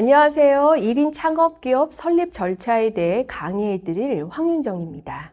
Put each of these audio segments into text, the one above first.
안녕하세요. 1인 창업기업 설립 절차에 대해 강의해 드릴 황윤정입니다.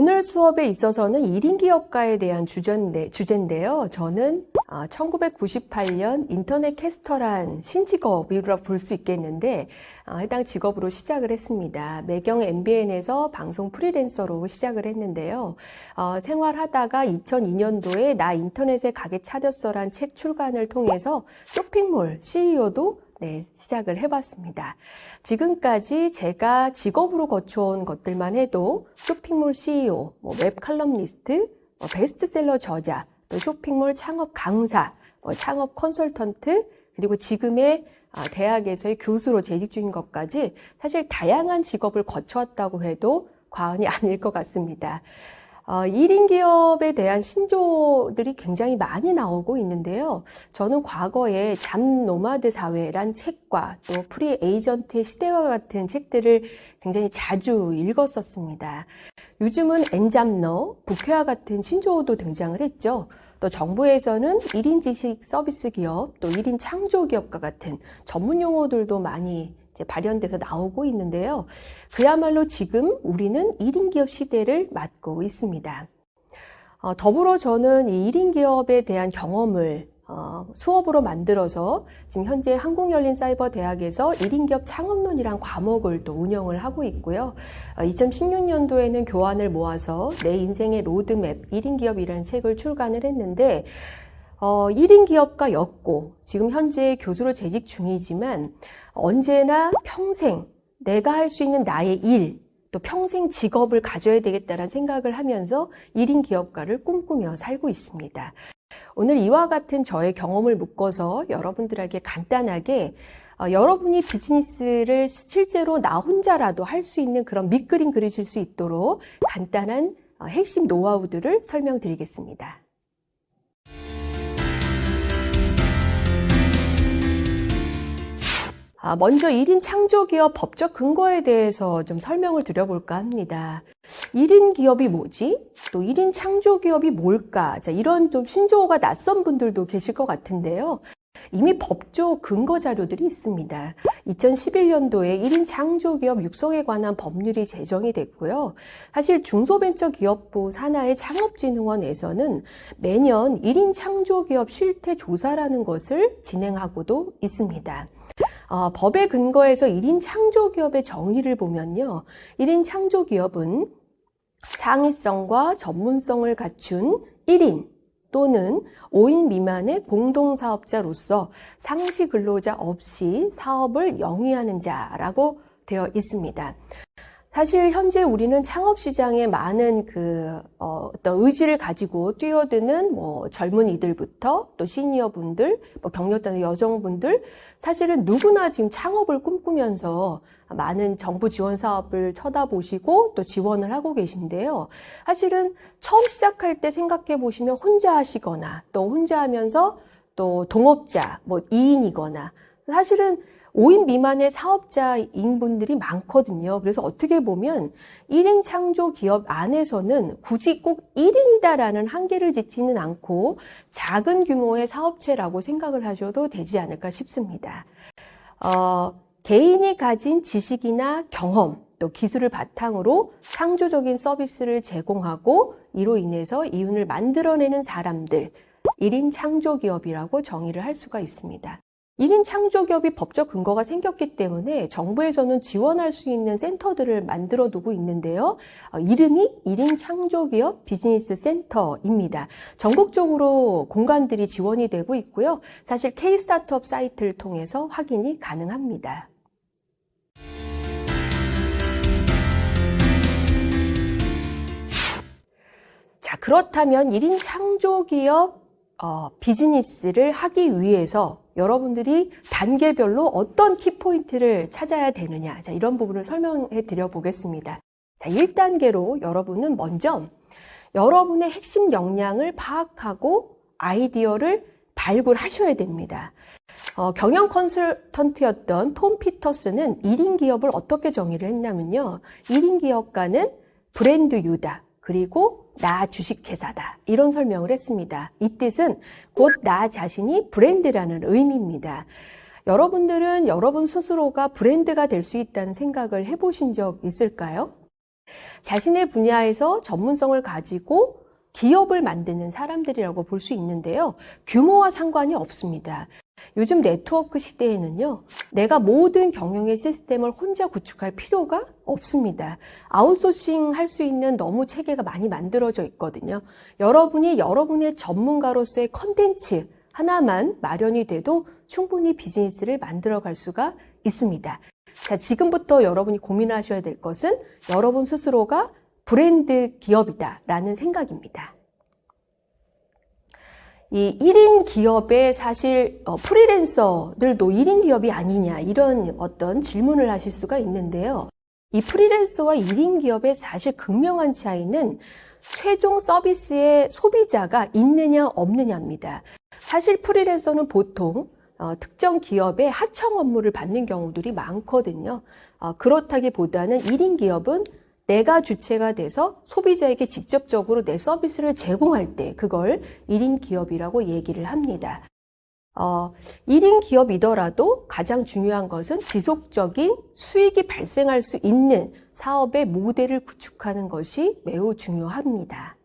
오늘 수업에 있어서는 1인 기업가에 대한 주제인데, 주제인데요. 저는 1998년 아, 인터넷 캐스터란 신직업이라고 볼수 있겠는데 아, 해당 직업으로 시작을 했습니다. 매경 MBN에서 방송 프리랜서로 시작을 했는데요. 어, 생활하다가 2002년도에 나 인터넷에 가게 차렸어란 책 출간을 통해서 쇼핑몰 CEO도 네, 시작을 해봤습니다. 지금까지 제가 직업으로 거쳐온 것들만 해도 쇼핑몰 CEO, 뭐 웹 칼럼니스트, 뭐 베스트셀러 저자, 또 쇼핑몰 창업 강사, 뭐 창업 컨설턴트, 그리고 지금의 아, 대학에서의 교수로 재직 중인 것까지 사실 다양한 직업을 거쳐왔다고 해도 과언이 아닐 것 같습니다. 어, 1인 기업에 대한 신조어들이 굉장히 많이 나오고 있는데요. 저는 과거에 job nomad 사회란 책과 또 free agent의 시대와 같은 책들을 굉장히 자주 읽었었습니다. 요즘은 N잡러, 부캐와 같은 신조어도 등장을 했죠. 또 정부에서는 1인 지식 서비스 기업, 또 1인 창조 기업과 같은 전문 용어들도 많이 발현돼서 나오고 있는데요. 그야말로 지금 우리는 1인 기업 시대를 맞고 있습니다. 어, 더불어 저는 이 1인 기업에 대한 경험을 어, 수업으로 만들어서 지금 현재 한국열린사이버대학에서 1인 기업 창업론이란 과목을 또 운영을 하고 있고요. 어, 2016년도에는 교안을 모아서 내 인생의 로드맵 1인 기업이라는 책을 출간을 했는데 어, 1인 기업가였고 지금 현재 교수로 재직 중이지만 언제나 평생 내가 할 수 있는 나의 일, 또 평생 직업을 가져야 되겠다는 생각을 하면서 1인 기업가를 꿈꾸며 살고 있습니다. 오늘 이와 같은 저의 경험을 묶어서 여러분들에게 간단하게 어, 여러분이 비즈니스를 실제로 나 혼자라도 할 수 있는 그런 밑그림 그리실 수 있도록 간단한 어, 핵심 노하우들을 설명드리겠습니다. 먼저 1인 창조기업 법적 근거에 대해서 좀 설명을 드려볼까 합니다. 1인 기업이 뭐지? 또 1인 창조기업이 뭘까? 자, 이런 좀 신조어가 낯선 분들도 계실 것 같은데요. 이미 법조 근거 자료들이 있습니다. 2011년도에 1인 창조기업 육성에 관한 법률이 제정이 됐고요. 사실 중소벤처기업부 산하의 창업진흥원에서는 매년 1인 창조기업 실태 조사라는 것을 진행하고도 있습니다. 어, 법의 근거에서 1인 창조기업의 정의를 보면요. 1인 창조기업은 창의성과 전문성을 갖춘 1인 또는 5인 미만의 공동사업자로서 상시 근로자 없이 사업을 영위하는 자라고 되어 있습니다. 사실 현재 우리는 창업 시장에 많은 그 어, 떤 의지를 가지고 뛰어드는 뭐 젊은 이들부터 또 시니어 분들, 뭐 경력단의 여성분들 사실은 누구나 지금 창업을 꿈꾸면서 많은 정부 지원 사업을 쳐다보시고 또 지원을 하고 계신데요. 사실은 처음 시작할 때 생각해 보시면 혼자 하시거나 또 혼자 하면서 또 동업자 뭐 2인이거나 사실은 5인 미만의 사업자인 분들이 많거든요. 그래서 어떻게 보면 1인 창조 기업 안에서는 굳이 꼭 1인이다라는 한계를 짓지는 않고 작은 규모의 사업체라고 생각을 하셔도 되지 않을까 싶습니다. 어, 개인이 가진 지식이나 경험, 또 기술을 바탕으로 창조적인 서비스를 제공하고 이로 인해서 이윤을 만들어내는 사람들, 1인 창조기업이라고 정의를 할 수가 있습니다. 1인 창조기업이 법적 근거가 생겼기 때문에 정부에서는 지원할 수 있는 센터들을 만들어 두고 있는데요. 어, 이름이 1인 창조기업 비즈니스 센터입니다. 전국적으로 공간들이 지원이 되고 있고요. 사실 K-스타트업 사이트를 통해서 확인이 가능합니다. 자, 그렇다면 1인 창조기업 어, 비즈니스를 하기 위해서 여러분들이 단계별로 어떤 키포인트를 찾아야 되느냐 자, 이런 부분을 설명해 드려 보겠습니다. 자, 1단계로 여러분은 먼저 여러분의 핵심 역량을 파악하고 아이디어를 발굴하셔야 됩니다. 어, 경영 컨설턴트였던 톰 피터스는 1인 기업을 어떻게 정의를 했냐면요. 1인 기업가는 브랜드 유다. 그리고 나 주식회사다. 이런 설명을 했습니다. 이 뜻은 곧 나 자신이 브랜드라는 의미입니다. 여러분들은 여러분 스스로가 브랜드가 될 수 있다는 생각을 해보신 적 있을까요? 자신의 분야에서 전문성을 가지고 기업을 만드는 사람들이라고 볼 수 있는데요. 규모와 상관이 없습니다. 요즘 네트워크 시대에는요, 내가 모든 경영의 시스템을 혼자 구축할 필요가 없습니다. 아웃소싱 할 수 있는 너무 체계가 많이 만들어져 있거든요. 여러분이 여러분의 전문가로서의 컨텐츠 하나만 마련이 돼도 충분히 비즈니스를 만들어 갈 수가 있습니다. 자, 지금부터 여러분이 고민하셔야 될 것은 여러분 스스로가 브랜드 기업이다 라는 생각입니다. 이 1인 기업에 사실 어, 프리랜서들도 1인 기업이 아니냐 이런 어떤 질문을 하실 수가 있는데요. 이 프리랜서와 1인 기업의 사실 극명한 차이는 최종 서비스의 소비자가 있느냐 없느냐입니다. 사실 프리랜서는 보통 어, 특정 기업의 하청 업무를 받는 경우들이 많거든요. 어, 그렇다기보다는 1인 기업은 내가 주체가 돼서 소비자에게 직접적으로 내 서비스를 제공할 때 그걸 1인 기업이라고 얘기를 합니다. 어, 1인 기업이더라도 가장 중요한 것은 지속적인 수익이 발생할 수 있는 사업의 모델을 구축하는 것이 매우 중요합니다.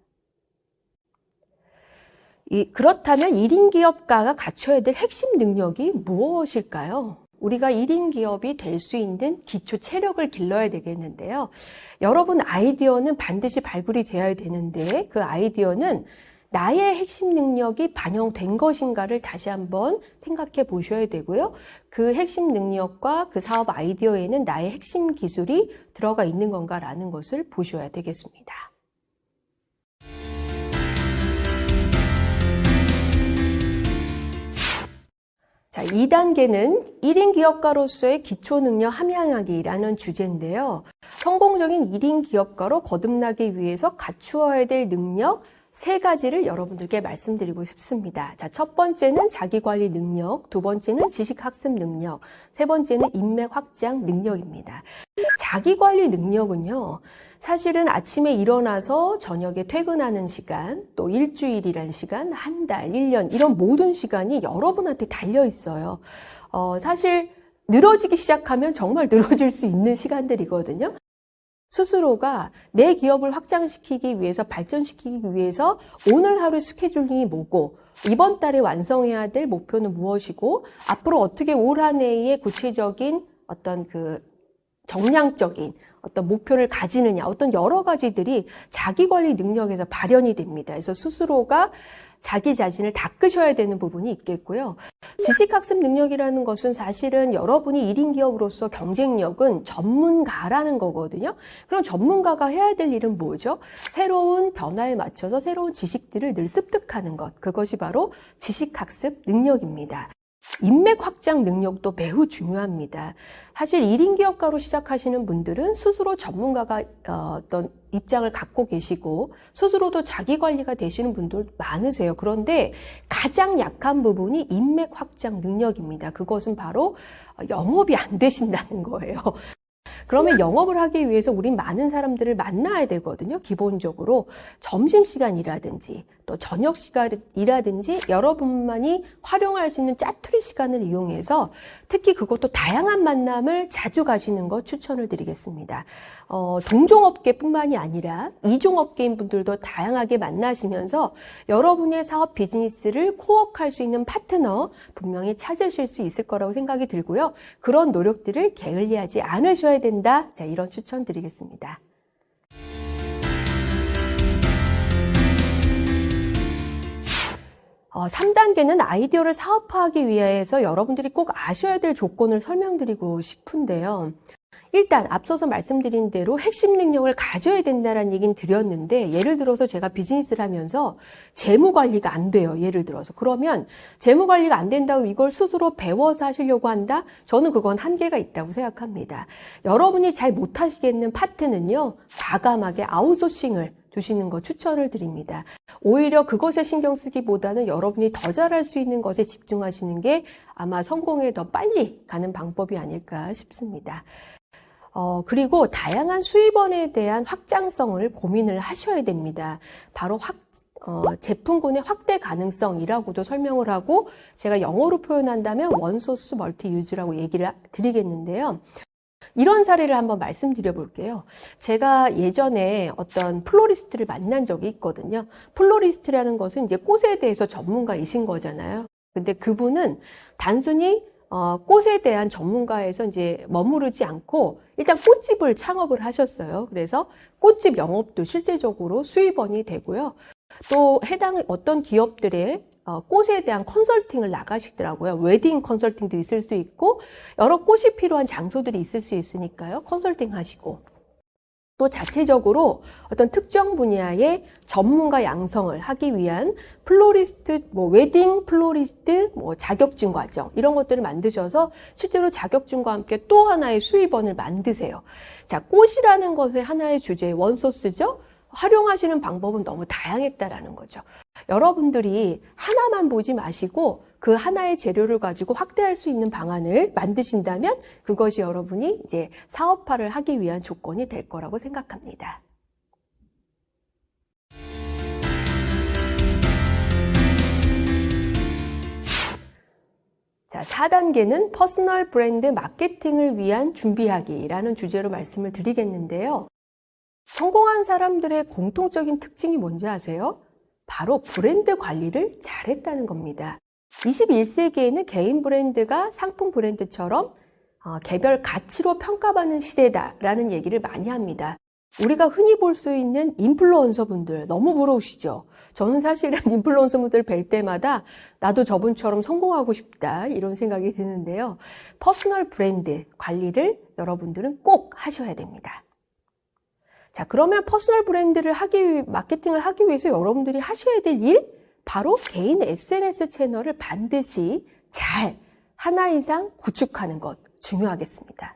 이, 그렇다면 1인 기업가가 갖춰야 될 핵심 능력이 무엇일까요? 우리가 1인 기업이 될 수 있는 기초 체력을 길러야 되겠는데요. 여러분 아이디어는 반드시 발굴이 되어야 되는데 그 아이디어는 나의 핵심 능력이 반영된 것인가를 다시 한번 생각해 보셔야 되고요. 그 핵심 능력과 그 사업 아이디어에는 나의 핵심 기술이 들어가 있는 건가라는 것을 보셔야 되겠습니다. 자, 2단계는 1인 기업가로서의 기초 능력 함양하기라는 주제인데요. 성공적인 1인 기업가로 거듭나기 위해서 갖추어야 될 능력 세 가지를 여러분들께 말씀드리고 싶습니다. 자, 첫 번째는 자기관리 능력, 두 번째는 지식학습 능력, 세 번째는 인맥 확장 능력입니다. 자기관리 능력은요, 사실은 아침에 일어나서 저녁에 퇴근하는 시간, 또 일주일이란 시간, 한 달, 1년, 이런 모든 시간이 여러분한테 달려 있어요. 어, 사실 늘어지기 시작하면 정말 늘어질 수 있는 시간들이거든요. 스스로가 내 기업을 확장시키기 위해서 발전시키기 위해서 오늘 하루 스케줄링이 뭐고 이번 달에 완성해야 될 목표는 무엇이고 앞으로 어떻게 올 한 해의 구체적인 어떤 그 정량적인 어떤 목표를 가지느냐, 어떤 여러 가지들이 자기 관리 능력에서 발현이 됩니다. 그래서 스스로가 자기 자신을 닦으셔야 되는 부분이 있겠고요. 지식학습 능력이라는 것은 사실은 여러분이 1인 기업으로서 경쟁력은 전문가라는 거거든요. 그럼 전문가가 해야 될 일은 뭐죠? 새로운 변화에 맞춰서 새로운 지식들을 늘 습득하는 것. 그것이 바로 지식학습 능력입니다. 인맥 확장 능력도 매우 중요합니다. 사실 1인 기업가로 시작하시는 분들은 스스로 전문가가 어, 어떤 입장을 갖고 계시고 스스로도 자기 관리가 되시는 분들 많으세요. 그런데 가장 약한 부분이 인맥 확장 능력입니다. 그것은 바로 영업이 안 되신다는 거예요. 그러면 영업을 하기 위해서 우린 많은 사람들을 만나야 되거든요. 기본적으로 점심시간이라든지 또 저녁 시간이라든지 여러분만이 활용할 수 있는 짜투리 시간을 이용해서 특히 그것도 다양한 만남을 자주 가시는 것 추천을 드리겠습니다. 어, 동종업계뿐만이 아니라 이종업계인 분들도 다양하게 만나시면서 여러분의 사업 비즈니스를 코어할 수 있는 파트너 분명히 찾으실 수 있을 거라고 생각이 들고요. 그런 노력들을 게을리하지 않으셔야 된다. 자, 이런 추천 드리겠습니다. 어, 3단계는 아이디어를 사업화하기 위해서 여러분들이 꼭 아셔야 될 조건을 설명드리고 싶은데요. 일단 앞서서 말씀드린 대로 핵심 능력을 가져야 된다는 얘기는 드렸는데 예를 들어서 제가 비즈니스를 하면서 재무 관리가 안 돼요. 예를 들어서 그러면 재무 관리가 안 된다고 이걸 스스로 배워서 하시려고 한다? 저는 그건 한계가 있다고 생각합니다. 여러분이 잘 못하시겠는 파트는요. 과감하게 아웃소싱을 두시는 거 추천을 드립니다. 오히려 그것에 신경 쓰기보다는 여러분이 더 잘할 수 있는 것에 집중하시는 게 아마 성공에 더 빨리 가는 방법이 아닐까 싶습니다. 어, 그리고 다양한 수입원에 대한 확장성을 고민을 하셔야 됩니다. 바로 확, 어, 제품군의 확대 가능성이라고도 설명을 하고 제가 영어로 표현한다면 one source multi use라고 얘기를 드리겠는데요. 이런 사례를 한번 말씀드려 볼게요. 제가 예전에 어떤 플로리스트를 만난 적이 있거든요. 플로리스트라는 것은 이제 꽃에 대해서 전문가이신 거잖아요. 근데 그분은 단순히 어, 꽃에 대한 전문가에서 이제 머무르지 않고 일단 꽃집을 창업을 하셨어요. 그래서 꽃집 영업도 실제적으로 수입원이 되고요. 또 해당 어떤 기업들의 어, 꽃에 대한 컨설팅을 나가시더라고요. 웨딩 컨설팅도 있을 수 있고 여러 꽃이 필요한 장소들이 있을 수 있으니까요. 컨설팅 하시고 또 자체적으로 어떤 특정 분야의 전문가 양성을 하기 위한 플로리스트, 뭐 웨딩 플로리스트 뭐 자격증 과정 이런 것들을 만드셔서 실제로 자격증과 함께 또 하나의 수입원을 만드세요. 자, 꽃이라는 것의 하나의 주제 원소스죠. 활용하시는 방법은 너무 다양했다라는 거죠. 여러분들이 하나만 보지 마시고 그 하나의 재료를 가지고 확대할 수 있는 방안을 만드신다면 그것이 여러분이 이제 사업화를 하기 위한 조건이 될 거라고 생각합니다. 자, 4단계는 personal 브랜드 마케팅을 위한 준비하기라는 주제로 말씀을 드리겠는데요. 성공한 사람들의 공통적인 특징이 뭔지 아세요? 바로 브랜드 관리를 잘했다는 겁니다. 21세기에는 개인 브랜드가 상품 브랜드처럼 어, 개별 가치로 평가받는 시대다라는 얘기를 많이 합니다. 우리가 흔히 볼 수 있는 인플루언서 분들 너무 부러우시죠? 저는 사실은 인플루언서 분들 뵐 때마다 나도 저분처럼 성공하고 싶다 이런 생각이 드는데요. personal 브랜드 관리를 여러분들은 꼭 하셔야 됩니다. 자, 그러면 personal 브랜드를 하기, 마케팅을 하기 위해서 여러분들이 하셔야 될 일, 바로 개인 SNS 채널을 반드시 잘 하나 이상 구축하는 것 중요하겠습니다.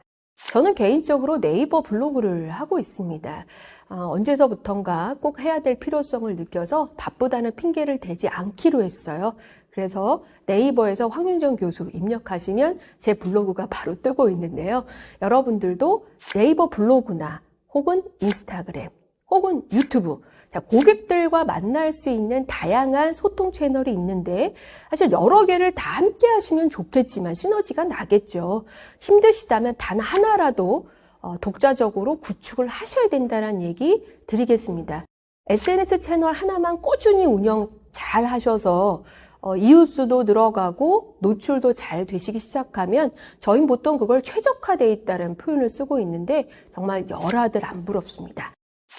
저는 개인적으로 네이버 블로그를 하고 있습니다. 어, 언제서부턴가 꼭 해야 될 필요성을 느껴서 바쁘다는 핑계를 대지 않기로 했어요. 그래서 네이버에서 황윤정 교수 입력하시면 제 블로그가 바로 뜨고 있는데요. 여러분들도 네이버 블로그나 혹은 인스타그램, 혹은 유튜브. 자, 고객들과 만날 수 있는 다양한 소통 채널이 있는데 사실 여러 개를 다 함께 하시면 좋겠지만 시너지가 나겠죠. 힘드시다면 단 하나라도 어, 독자적으로 구축을 하셔야 된다는 얘기 드리겠습니다. SNS 채널 하나만 꾸준히 운영 잘 하셔서 어, 이웃수도 늘어가고 노출도 잘 되시기 시작하면 저희는 보통 그걸 최적화되어 있다는 표현을 쓰고 있는데 정말 열하들 안 부럽습니다.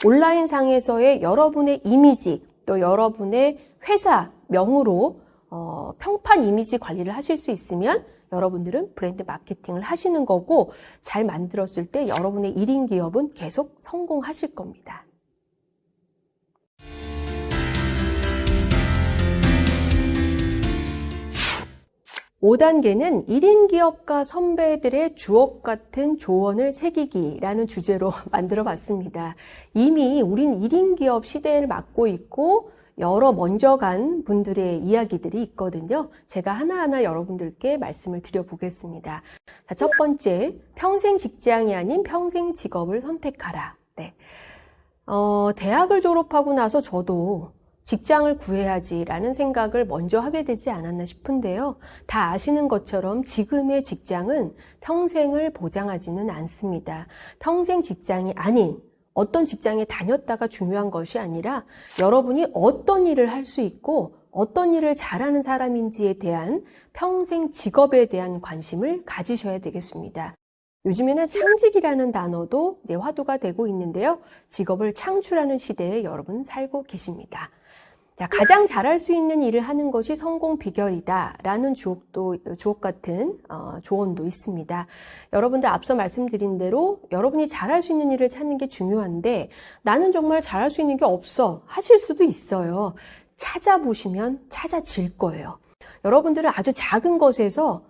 온라인 상에서의 여러분의 이미지 또 여러분의 회사 명으로 어, 평판 이미지 관리를 하실 수 있으면 여러분들은 브랜드 마케팅을 하시는 거고 잘 만들었을 때 여러분의 1인 기업은 계속 성공하실 겁니다. 5단계는 1인 기업가 선배들의 주옥 같은 조언을 새기기라는 주제로 만들어 봤습니다. 이미 우린 1인 기업 시대를 맞고 있고 여러 먼저 간 분들의 이야기들이 있거든요. 제가 하나하나 여러분들께 말씀을 드려보겠습니다. 자, 첫 번째, 평생 직장이 아닌 평생 직업을 선택하라. 네. 어, 대학을 졸업하고 나서 저도 직장을 구해야지라는 생각을 먼저 하게 되지 않았나 싶은데요. 다 아시는 것처럼 지금의 직장은 평생을 보장하지는 않습니다. 평생 직장이 아닌 어떤 직장에 다녔다가 중요한 것이 아니라 여러분이 어떤 일을 할 수 있고 어떤 일을 잘하는 사람인지에 대한 평생 직업에 대한 관심을 가지셔야 되겠습니다. 요즘에는 창직이라는 단어도 화두가 되고 있는데요. 직업을 창출하는 시대에 여러분 살고 계십니다. 자, 가장 잘할 수 있는 일을 하는 것이 성공 비결이다 라는 주옥도, 주옥 같은 어, 조언도 있습니다. 여러분들 앞서 말씀드린 대로 여러분이 잘할 수 있는 일을 찾는 게 중요한데 나는 정말 잘할 수 있는 게 없어 하실 수도 있어요. 찾아보시면 찾아질 거예요. 여러분들은 아주 작은 것에서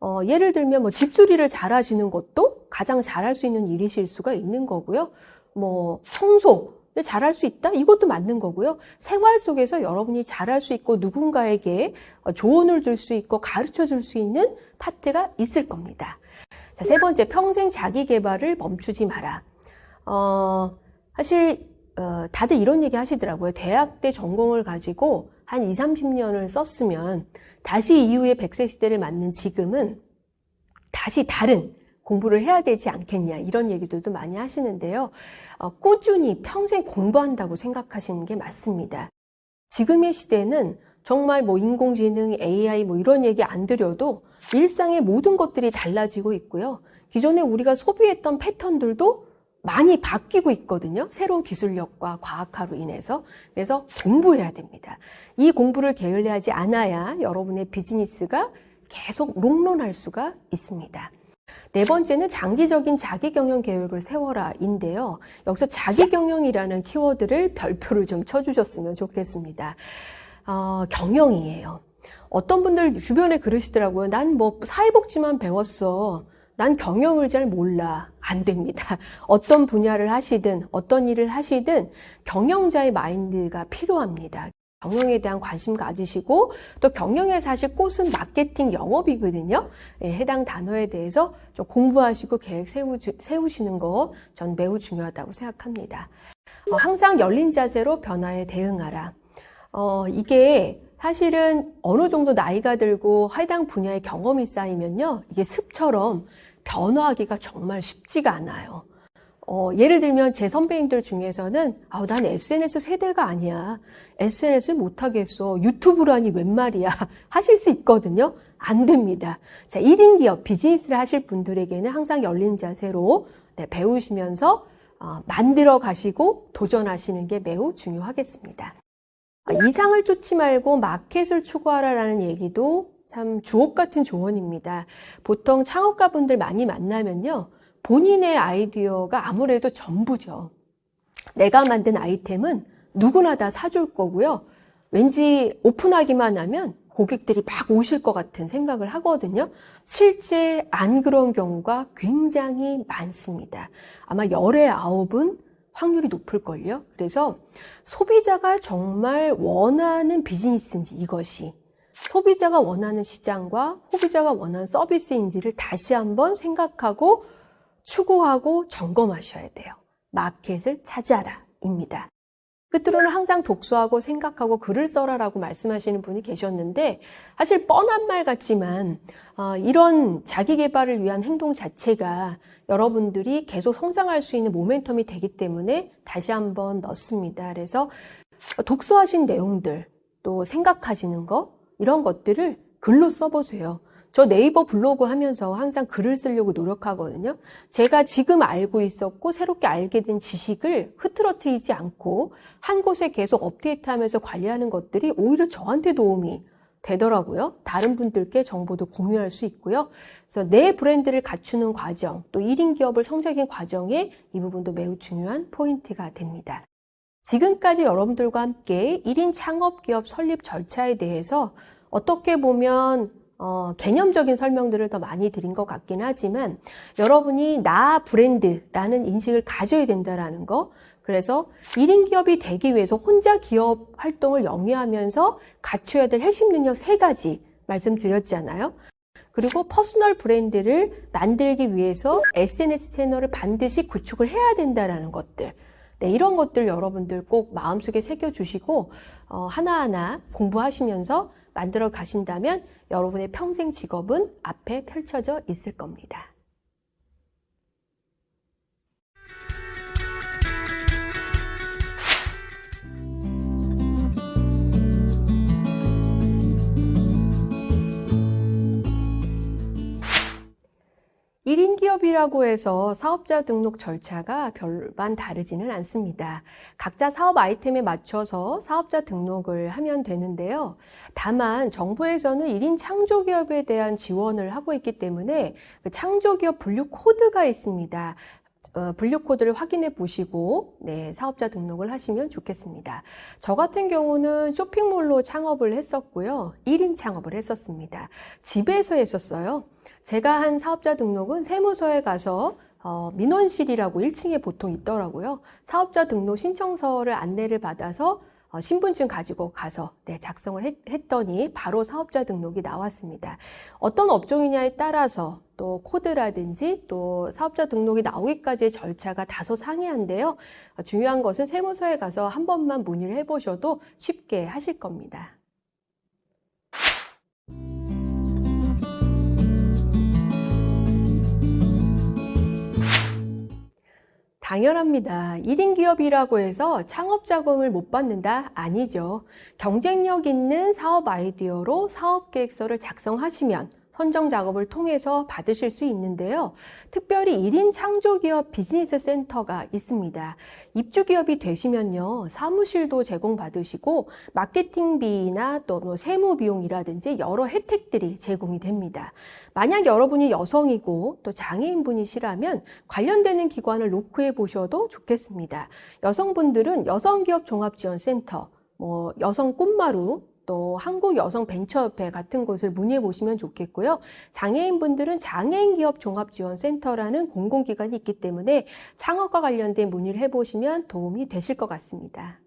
어, 예를 들면 뭐 집수리를 잘하시는 것도 가장 잘할 수 있는 일이실 수가 있는 거고요. 뭐 청소, 잘할 수 있다? 이것도 맞는 거고요. 생활 속에서 여러분이 잘할 수 있고 누군가에게 어, 조언을 줄 수 있고 가르쳐 줄 수 있는 파트가 있을 겁니다. 자, 세 번째, 평생 자기 개발을 멈추지 마라. 어, 사실, 어, 다들 이런 얘기 하시더라고요. 대학 때 전공을 가지고 한 2, 30년을 썼으면 다시 이후에 100세 시대를 맞는 지금은 다시 다른 공부를 해야 되지 않겠냐 이런 얘기들도 많이 하시는데요. 어, 꾸준히 평생 공부한다고 생각하시는 게 맞습니다. 지금의 시대는 정말 뭐 인공지능, AI 뭐 이런 얘기 안 드려도 일상의 모든 것들이 달라지고 있고요. 기존에 우리가 소비했던 패턴들도 많이 바뀌고 있거든요. 새로운 기술력과 과학화로 인해서. 그래서 공부해야 됩니다. 이 공부를 게을리하지 않아야 여러분의 비즈니스가 계속 롱런할 수가 있습니다. 네 번째는 장기적인 자기 경영 계획을 세워라인데요. 여기서 자기 경영이라는 키워드를 별표를 좀 쳐주셨으면 좋겠습니다. 어, 경영이에요. 어떤 분들 주변에 그러시더라고요. 난 뭐 사회복지만 배웠어. 난 경영을 잘 몰라. 안 됩니다. 어떤 분야를 하시든 어떤 일을 하시든 경영자의 마인드가 필요합니다. 경영에 대한 관심 가지시고 또 경영의 사실 꽃은 마케팅 영업이거든요. 예, 해당 단어에 대해서 좀 공부하시고 계획 세우, 세우시는 거 전 매우 중요하다고 생각합니다. 어, 항상 열린 자세로 변화에 대응하라. 어, 이게 사실은 어느 정도 나이가 들고 해당 분야의 경험이 쌓이면요. 이게 습처럼 변화하기가 정말 쉽지가 않아요. 어, 예를 들면 제 선배님들 중에서는 아, 난 SNS 세대가 아니야. SNS 못하겠어. 유튜브라니 웬 말이야. 하실 수 있거든요. 안 됩니다. 자, 1인 기업 비즈니스를 하실 분들에게는 항상 열린 자세로 네, 배우시면서 어, 만들어 가시고 도전하시는 게 매우 중요하겠습니다. 아, 이상을 쫓지 말고 마켓을 추구하라라는 얘기도 참 주옥 같은 조언입니다. 보통 창업가분들 많이 만나면요. 본인의 아이디어가 아무래도 전부죠. 내가 만든 아이템은 누구나 다 사줄 거고요. 왠지 오픈하기만 하면 고객들이 막 오실 것 같은 생각을 하거든요. 실제 안 그런 경우가 굉장히 많습니다. 아마 열의 아홉은 확률이 높을걸요. 그래서 소비자가 정말 원하는 비즈니스인지 이것이 소비자가 원하는 시장과 소비자가 원하는 서비스인지를 다시 한번 생각하고 추구하고 점검하셔야 돼요. 마켓을 찾아라 입니다. 끝으로는 항상 독서하고 생각하고 글을 써라라고 말씀하시는 분이 계셨는데 사실 뻔한 말 같지만 어, 이런 자기 개발을 위한 행동 자체가 여러분들이 계속 성장할 수 있는 모멘텀이 되기 때문에 다시 한번 넣습니다. 그래서 독서하신 내용들 또 생각하시는 거 이런 것들을 글로 써보세요. 저 네이버 블로그 하면서 항상 글을 쓰려고 노력하거든요. 제가 지금 알고 있었고 새롭게 알게 된 지식을 흐트러뜨리지 않고 한 곳에 계속 업데이트하면서 관리하는 것들이 오히려 저한테 도움이 되더라고요. 다른 분들께 정보도 공유할 수 있고요. 그래서 내 브랜드를 갖추는 과정, 또 1인 기업을 성장인 과정에 이 부분도 매우 중요한 포인트가 됩니다. 지금까지 여러분들과 함께 1인 창업 기업 설립 절차에 대해서 어떻게 보면 어, 개념적인 설명들을 더 많이 드린 것 같긴 하지만 여러분이 나 브랜드라는 인식을 가져야 된다라는 거 그래서 1인 기업이 되기 위해서 혼자 기업 활동을 영위하면서 갖춰야 될 핵심 능력 세 가지 말씀드렸잖아요. 그리고 personal 브랜드를 만들기 위해서 SNS 채널을 반드시 구축을 해야 된다라는 것들. 네, 이런 것들 여러분들 꼭 마음속에 새겨주시고 어, 하나하나 공부하시면서 만들어 가신다면 여러분의 평생 직업은 앞에 펼쳐져 있을 겁니다. 1인 기업이라고 해서 사업자 등록 절차가 별반 다르지는 않습니다. 각자 사업 아이템에 맞춰서 사업자 등록을 하면 되는데요. 다만 정부에서는 1인 창조기업에 대한 지원을 하고 있기 때문에 그 창조기업 분류 코드가 있습니다. 어, 분류 코드를 확인해 보시고 네, 사업자 등록을 하시면 좋겠습니다. 저 같은 경우는 쇼핑몰로 창업을 했었고요. 1인 창업을 했었습니다. 집에서 했었어요. 제가 한 사업자 등록은 세무서에 가서 어, 민원실이라고 1층에 보통 있더라고요. 사업자 등록 신청서를 안내를 받아서 어, 신분증 가지고 가서 네, 작성을 했, 했더니 바로 사업자 등록이 나왔습니다. 어떤 업종이냐에 따라서 또 코드라든지 또 사업자 등록이 나오기까지의 절차가 다소 상이한데요. 어, 중요한 것은 세무서에 가서 한 번만 문의를 해보셔도 쉽게 하실 겁니다. 당연합니다. 1인 기업이라고 해서 창업 자금을 못 받는다? 아니죠. 경쟁력 있는 사업 아이디어로 사업 계획서를 작성하시면 선정 작업을 통해서 받으실 수 있는데요. 특별히 1인 창조기업 비즈니스 센터가 있습니다. 입주기업이 되시면요. 사무실도 제공받으시고 마케팅비나 또 뭐 세무 비용이라든지 여러 혜택들이 제공이 됩니다. 만약 여러분이 여성이고 또 장애인분이시라면 관련되는 기관을 노크해 보셔도 좋겠습니다. 여성분들은 여성기업종합지원센터, 뭐 여성 꿈마루, 또 한국여성벤처협회 같은 곳을 문의해 보시면 좋겠고요. 장애인분들은 장애인기업종합지원센터라는 공공기관이 있기 때문에 창업과 관련된 문의를 해보시면 도움이 되실 것 같습니다.